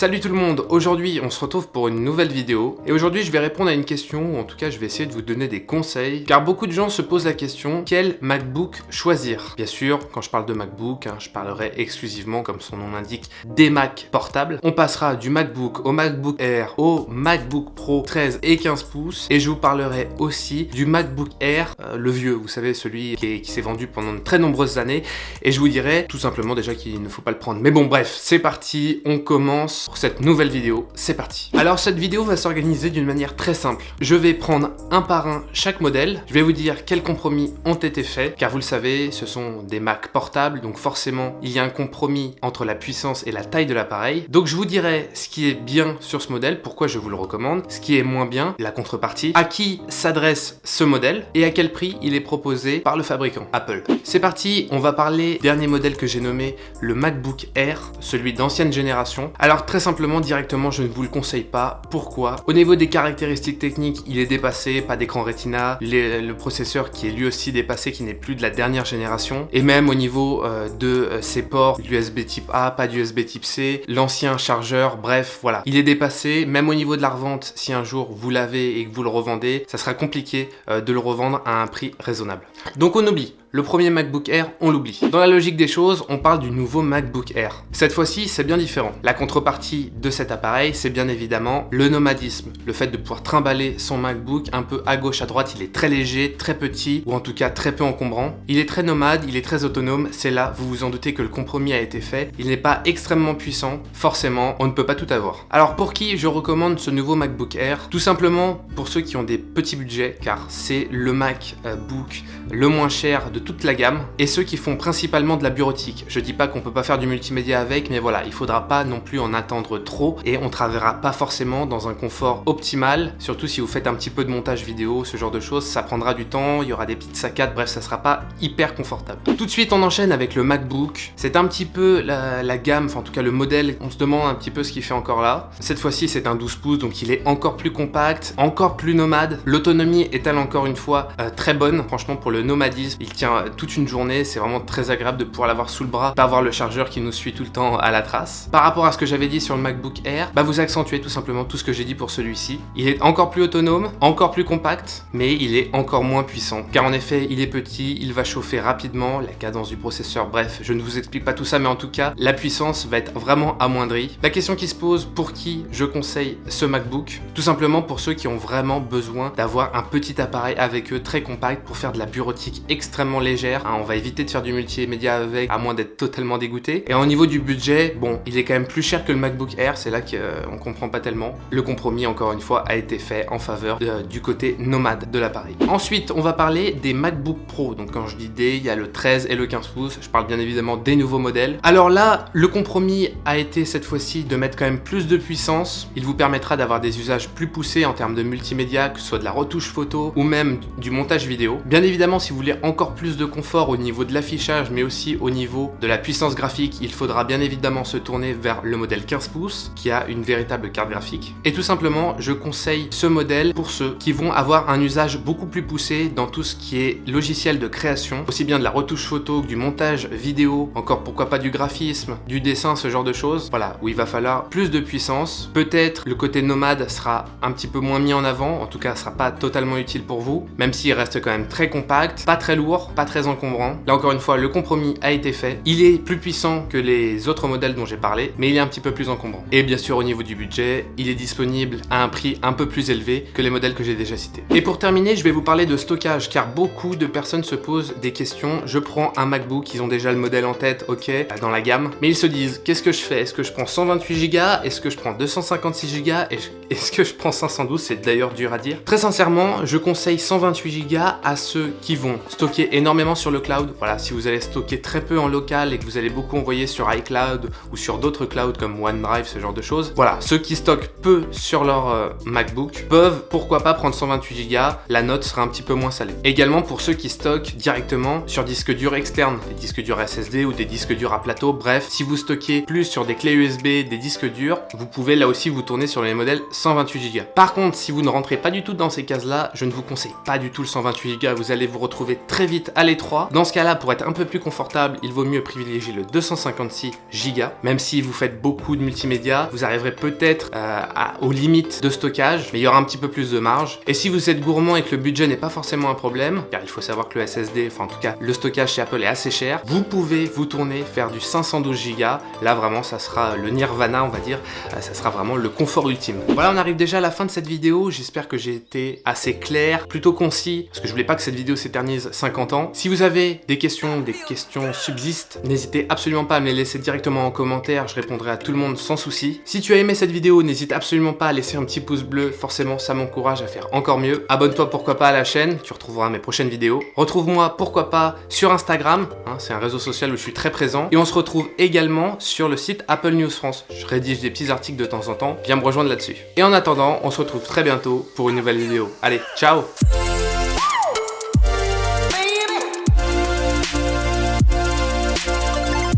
Salut tout le monde, aujourd'hui on se retrouve pour une nouvelle vidéo et aujourd'hui je vais répondre à une question ou en tout cas je vais essayer de vous donner des conseils car beaucoup de gens se posent la question quel MacBook choisir? Bien sûr, quand je parle de MacBook, hein, je parlerai exclusivement comme son nom l'indique des Mac portables. On passera du MacBook au MacBook Air au MacBook Pro 13 et 15 pouces et je vous parlerai aussi du MacBook Air, euh, le vieux, vous savez celui qui, qui s'est vendu pendant de très nombreuses années et je vous dirai tout simplement déjà qu'il ne faut pas le prendre. Mais bon bref, c'est parti, on commence cette nouvelle vidéo, c'est parti. Alors cette vidéo va s'organiser d'une manière très simple. Je vais prendre un par un chaque modèle, je vais vous dire quels compromis ont été faits, car vous le savez, ce sont des Mac portables, donc forcément il y a un compromis entre la puissance et la taille de l'appareil. Donc je vous dirai ce qui est bien sur ce modèle, pourquoi je vous le recommande, ce qui est moins bien, la contrepartie, à qui s'adresse ce modèle et à quel prix il est proposé par le fabricant, Apple. C'est parti, on va parler dernier modèle que j'ai nommé le MacBook Air, celui d'ancienne génération. Alors Très simplement, directement, je ne vous le conseille pas. Pourquoi? Au niveau des caractéristiques techniques, il est dépassé, pas d'écran Retina, le processeur qui est lui aussi dépassé, qui n'est plus de la dernière génération, et même au niveau euh, de euh, ses ports, l'USB type A, pas d'USB type C, l'ancien chargeur, bref, voilà. Il est dépassé, même au niveau de la revente, si un jour vous l'avez et que vous le revendez, ça sera compliqué euh, de le revendre à un prix raisonnable. Donc on oublie, le premier MacBook Air, on l'oublie. Dans la logique des choses, on parle du nouveau MacBook Air. Cette fois-ci, c'est bien différent. La contrepartie de cet appareil, c'est bien évidemment le nomadisme. Le fait de pouvoir trimballer son MacBook un peu à gauche, à droite. Il est très léger, très petit, ou en tout cas très peu encombrant. Il est très nomade, il est très autonome. C'est là, vous vous en doutez que le compromis a été fait. Il n'est pas extrêmement puissant. Forcément, on ne peut pas tout avoir. Alors pour qui je recommande ce nouveau MacBook Air? Tout simplement pour ceux qui ont des petits budgets, car c'est le MacBook le moins cher de toute la gamme et ceux qui font principalement de la bureautique. Je dis pas qu'on peut pas faire du multimédia avec, mais voilà, il faudra pas non plus en attendre trop et on travaillera pas forcément dans un confort optimal, surtout si vous faites un petit peu de montage vidéo, ce genre de choses, ça prendra du temps, il y aura des petites saccades, bref, ça sera pas hyper confortable. Tout de suite, on enchaîne avec le MacBook. C'est un petit peu la, gamme, enfin en tout cas le modèle, on se demande un petit peu ce qu'il fait encore là. Cette fois-ci, c'est un 12 pouces, donc il est encore plus compact, encore plus nomade. L'autonomie est-elle encore une fois euh, très bonne, franchement pour le nomadisme, il tient euh, toute une journée, c'est vraiment très agréable de pouvoir l'avoir sous le bras, pas avoir le chargeur qui nous suit tout le temps à la trace. Par rapport à ce que j'avais dit sur le MacBook Air, bah vous accentuez tout simplement tout ce que j'ai dit pour celui-ci. Il est encore plus autonome, encore plus compact, mais il est encore moins puissant. Car en effet, il est petit, il va chauffer rapidement, la cadence du processeur, bref, je ne vous explique pas tout ça, mais en tout cas, la puissance va être vraiment amoindrie. La question qui se pose, pour qui je conseille ce MacBook? Tout simplement pour ceux qui ont vraiment besoin d'avoir un petit appareil avec eux, très compact, pour faire de la bureautique extrêmement légère. Hein, on va éviter de faire du multimédia avec, à moins d'être totalement dégoûté. Et au niveau du budget, bon, il est quand même plus cher que le MacBook Air, c'est là qu'on euh, comprend pas tellement. Le compromis, encore une fois, a été fait en faveur du côté nomade de l'appareil. Ensuite, on va parler des MacBook Pro. Donc quand je dis des, il y a le 13 et le 15 pouces. Je parle bien évidemment des nouveaux modèles. Alors là, le compromis a été cette fois-ci de mettre quand même plus de puissance. Il vous permettra d'avoir des usages plus poussés en termes de multimédia, que ce soit de la retouche photo ou même du montage vidéo. Bien évidemment, si vous voulez encore plus de confort au niveau de l'affichage, mais aussi au niveau de la puissance graphique, il faudra bien évidemment se tourner vers le modèle 15 pouces, qui a une véritable carte graphique. Et tout simplement, je conseille ce modèle pour ceux qui vont avoir un usage beaucoup plus poussé dans tout ce qui est logiciel de création, aussi bien de la retouche photo que du montage vidéo, encore pourquoi pas du graphisme, du dessin, ce genre de choses. Voilà, où il va falloir plus de puissance. Peut-être le côté nomade sera un petit peu moins mis en avant, en tout cas, sera pas totalement utile pour vous, même s'il reste quand même très compact, pas très lourd, très encombrant. Là encore une fois, le compromis a été fait. Il est plus puissant que les autres modèles dont j'ai parlé, mais il est un petit peu plus encombrant. Et bien sûr, au niveau du budget, il est disponible à un prix un peu plus élevé que les modèles que j'ai déjà cités. Et pour terminer, je vais vous parler de stockage, car beaucoup de personnes se posent des questions. Je prends un MacBook, ils ont déjà le modèle en tête, ok, dans la gamme, mais ils se disent, qu'est-ce que je fais? Est-ce que je prends 128 Go Est-ce que je prends 256 Go Est-ce que je prends 512 C'est d'ailleurs dur à dire. Très sincèrement, je conseille 128 Go à ceux qui vont stocker énormément sur le cloud. Voilà, si vous allez stocker très peu en local et que vous allez beaucoup envoyer sur iCloud ou sur d'autres clouds comme OneDrive, ce genre de choses. Voilà, ceux qui stockent peu sur leur euh, MacBook peuvent, pourquoi pas, prendre 128 Go, la note sera un petit peu moins salée. Également pour ceux qui stockent directement sur disque dur externe, des disques durs SSD ou des disques durs à plateau, bref, si vous stockez plus sur des clés USB, des disques durs, vous pouvez là aussi vous tourner sur les modèles 128 Go. Par contre, si vous ne rentrez pas du tout dans ces cases-là, je ne vous conseille pas du tout le 128 Go, vous allez vous retrouver très vite à l'étroit, dans ce cas-là, pour être un peu plus confortable, il vaut mieux privilégier le 256 Go. Même si vous faites beaucoup de multimédia, vous arriverez peut-être euh, aux limites de stockage, mais il y aura un petit peu plus de marge. Et si vous êtes gourmand et que le budget n'est pas forcément un problème, car il faut savoir que le SSD, enfin en tout cas le stockage chez Apple est assez cher, vous pouvez vous tourner faire du 512 Go. Là vraiment, ça sera le nirvana, on va dire. Euh, ça sera vraiment le confort ultime. Voilà, on arrive déjà à la fin de cette vidéo. J'espère que j'ai été assez clair, plutôt concis, parce que je voulais pas que cette vidéo s'éternise 50 ans. Si vous avez des questions, des questions subsistent, n'hésitez absolument pas à me les laisser directement en commentaire, je répondrai à tout le monde sans souci. Si tu as aimé cette vidéo, n'hésite absolument pas à laisser un petit pouce bleu, forcément ça m'encourage à faire encore mieux. Abonne-toi pourquoi pas à la chaîne, tu retrouveras mes prochaines vidéos. Retrouve-moi pourquoi pas sur Instagram, hein, c'est un réseau social où je suis très présent. Et on se retrouve également sur le site Apple News France. Je rédige des petits articles de temps en temps, viens me rejoindre là-dessus. Et en attendant, on se retrouve très bientôt pour une nouvelle vidéo. Allez, ciao